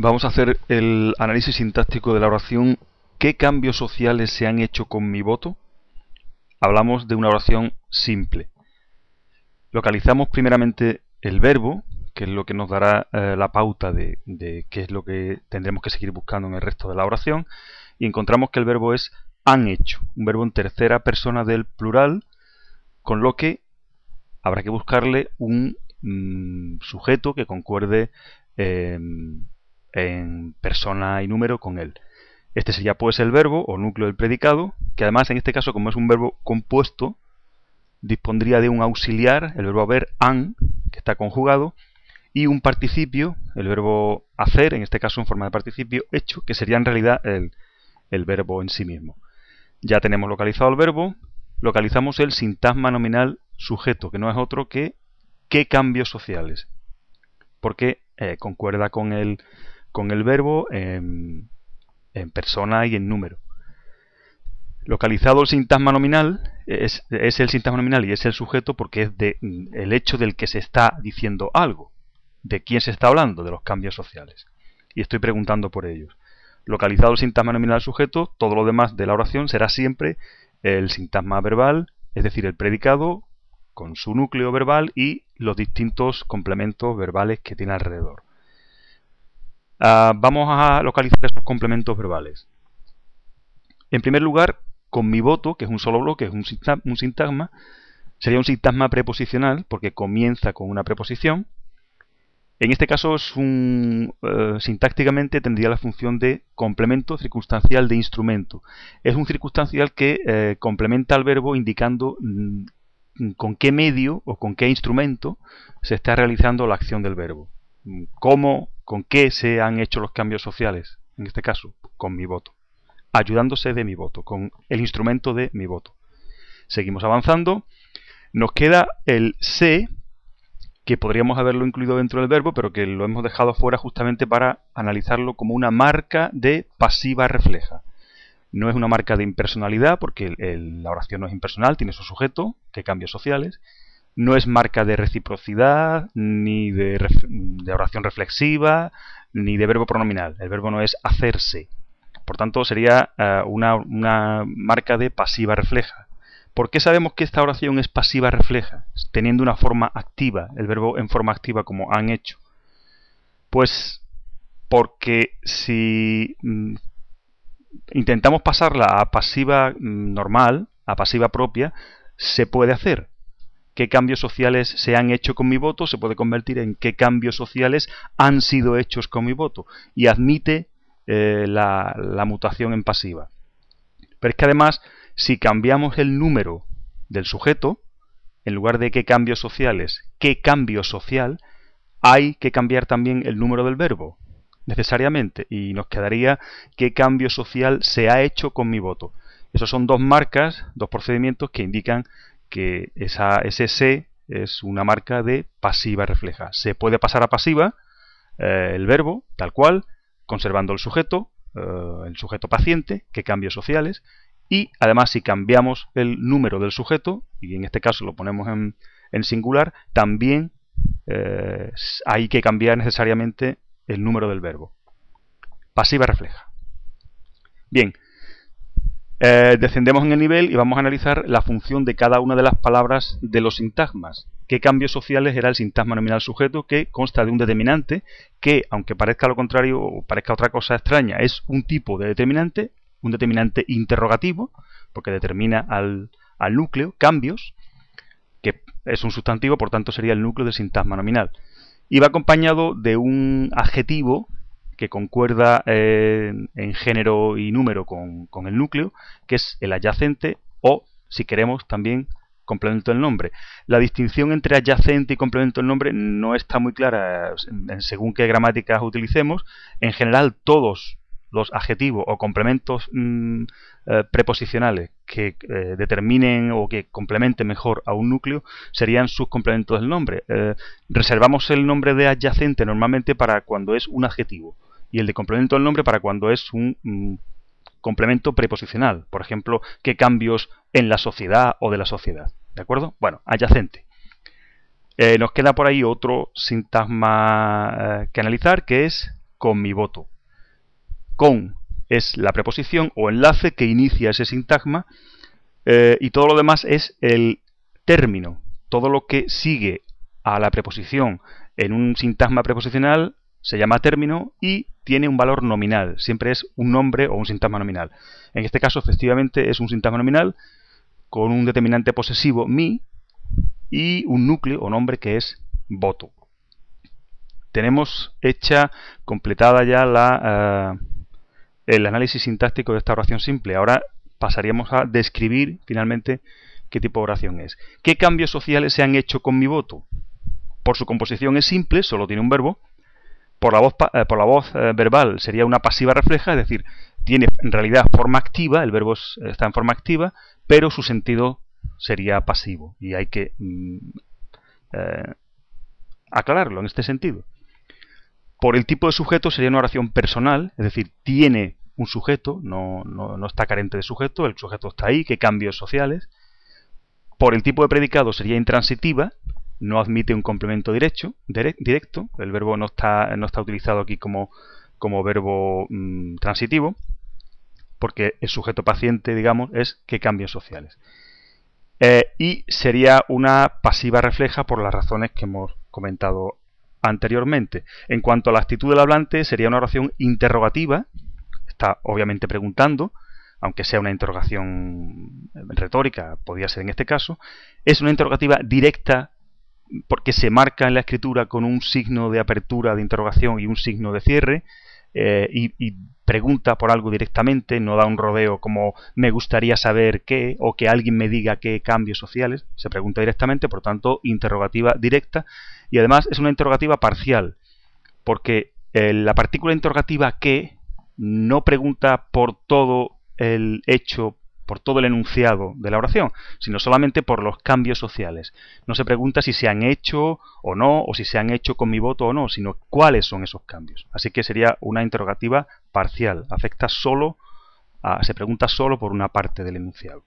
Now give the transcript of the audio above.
Vamos a hacer el análisis sintáctico de la oración ¿Qué cambios sociales se han hecho con mi voto? Hablamos de una oración simple. Localizamos primeramente el verbo, que es lo que nos dará eh, la pauta de, qué es lo que tendremos que seguir buscando en el resto de la oración, y encontramos que el verbo es han hecho, un verbo en tercera persona del plural, con lo que habrá que buscarle un mm, sujeto que concuerde en persona y número con él. Este sería pues el verbo o núcleo del predicado, que además en este caso como es un verbo compuesto, dispondría de un auxiliar, el verbo haber, an, que está conjugado, y un participio, el verbo hacer, en este caso en forma de participio, hecho, que sería en realidad el, el verbo en sí mismo. Ya tenemos localizado el verbo, localizamos el sintagma nominal sujeto, que no es otro que qué cambios sociales, porque eh, concuerda con el, con el verbo en, persona y en número. Localizado el sintagma nominal, es, el sintagma nominal y es el sujeto porque es de, el hecho del que se está diciendo algo. ¿De quién se está hablando? De los cambios sociales. Y estoy preguntando por ellos. Localizado el sintagma nominal sujeto, todo lo demás de la oración será siempre el sintagma verbal, es decir, el predicado con su núcleo verbal y los distintos complementos verbales que tiene alrededor. Ah, vamos a localizar esos complementos verbales. En primer lugar, con mi voto, que es un solo bloque, es un, sintagma, sería un sintagma preposicional porque comienza con una preposición. En este caso, eh, sintácticamente tendría la función de complemento circunstancial de instrumento. Es un circunstancial que eh, complementa al verbo indicando mm, con qué medio o con qué instrumento se está realizando la acción del verbo. ¿Cómo, con qué se han hecho los cambios sociales? En este caso, con mi voto. Ayudándose de mi voto, con el instrumento de mi voto. Seguimos avanzando. Nos queda el se, que podríamos haberlo incluido dentro del verbo, pero que lo hemos dejado fuera justamente para analizarlo como una marca de pasiva refleja. No es una marca de impersonalidad, porque la oración no es impersonal, tiene su sujeto, que cambios sociales. No es marca de reciprocidad, ni de, oración reflexiva, ni de verbo pronominal. El verbo no es hacerse. Por tanto, sería eh, una, una marca de pasiva refleja. ¿Por qué sabemos que esta oración es pasiva refleja? Teniendo una forma activa, el verbo en forma activa como han hecho. Pues porque si mm, intentamos pasarla a pasiva mm, normal, a pasiva propia, se puede hacer. ¿Qué cambios sociales se han hecho con mi voto? Se puede convertir en qué cambios sociales han sido hechos con mi voto. Y admite eh, la, la mutación en pasiva. Pero es que además, si cambiamos el número del sujeto, en lugar de qué cambios sociales, qué cambio social, hay que cambiar también el número del verbo necesariamente y nos quedaría qué cambio social se ha hecho con mi voto. Esos son dos marcas, dos procedimientos que indican que esa, ese se es una marca de pasiva refleja. Se puede pasar a pasiva eh, el verbo, tal cual, conservando el sujeto, eh, el sujeto paciente, qué cambios sociales, y además si cambiamos el número del sujeto, y en este caso lo ponemos en, singular, también eh, hay que cambiar necesariamente el número del verbo. Pasiva refleja. Bien, eh, descendemos en el nivel y vamos a analizar la función de cada una de las palabras de los sintagmas. ¿Qué cambios sociales era el sintagma nominal sujeto que consta de un determinante que, aunque parezca lo contrario o parezca otra cosa extraña, es un tipo de determinante, un determinante interrogativo, porque determina al, al núcleo cambios, que es un sustantivo, por tanto sería el núcleo del sintagma nominal y va acompañado de un adjetivo que concuerda eh, en género y número con, el núcleo, que es el adyacente o, si queremos, también complemento del nombre. La distinción entre adyacente y complemento del nombre no está muy clara según qué gramáticas utilicemos. En general, todos los adjetivos o complementos mm, eh, preposicionales que eh, determinen o que complementen mejor a un núcleo serían sus complementos del nombre. Reservamos el nombre de adyacente normalmente para cuando es un adjetivo y el de complemento del nombre para cuando es un mm, complemento preposicional. Por ejemplo, qué cambios en la sociedad o de la sociedad. ¿De acuerdo? Bueno, adyacente. nos queda por ahí otro sintagma que analizar que es con mi voto. Con es la preposición o enlace que inicia ese sintagma eh, y todo lo demás es el término. Todo lo que sigue a la preposición en un sintagma preposicional se llama término y tiene un valor nominal. Siempre es un nombre o un sintagma nominal. En este caso, efectivamente, es un sintagma nominal con un determinante posesivo mi y un núcleo o nombre que es voto. Tenemos hecha, completada ya la, eh, el análisis sintáctico de esta oración simple. Ahora pasaríamos a describir finalmente qué tipo de oración es. ¿Qué cambios sociales se han hecho con mi voto? Por su composición es simple, solo tiene un verbo. Por la voz, eh, por la voz eh, verbal sería una pasiva refleja, es decir, tiene en realidad forma activa, el verbo está en forma activa, pero su sentido sería pasivo. Y hay que mm, eh, aclararlo en este sentido. Por el tipo de sujeto sería una oración personal, es decir, tiene un sujeto, no, no, está carente de sujeto, el sujeto está ahí, qué cambios sociales. Por el tipo de predicado sería intransitiva, no admite un complemento directo, directo el verbo no está, no está utilizado aquí como, como verbo mm, transitivo, porque el sujeto paciente, digamos, es qué cambios sociales. Eh, y sería una pasiva refleja por las razones que hemos comentado anteriormente. En cuanto a la actitud del hablante, sería una oración interrogativa, está obviamente preguntando, aunque sea una interrogación retórica, podría ser en este caso, es una interrogativa directa porque se marca en la escritura con un signo de apertura de interrogación y un signo de cierre, eh, y, pregunta por algo directamente, no da un rodeo como me gustaría saber qué o que alguien me diga qué cambios sociales, se pregunta directamente, por tanto, interrogativa directa y además es una interrogativa parcial, porque eh, la partícula interrogativa que no pregunta por todo el hecho por todo el enunciado de la oración, sino solamente por los cambios sociales. No se pregunta si se han hecho o no, o si se han hecho con mi voto o no, sino cuáles son esos cambios. Así que sería una interrogativa parcial, afecta solo, a, se pregunta solo por una parte del enunciado.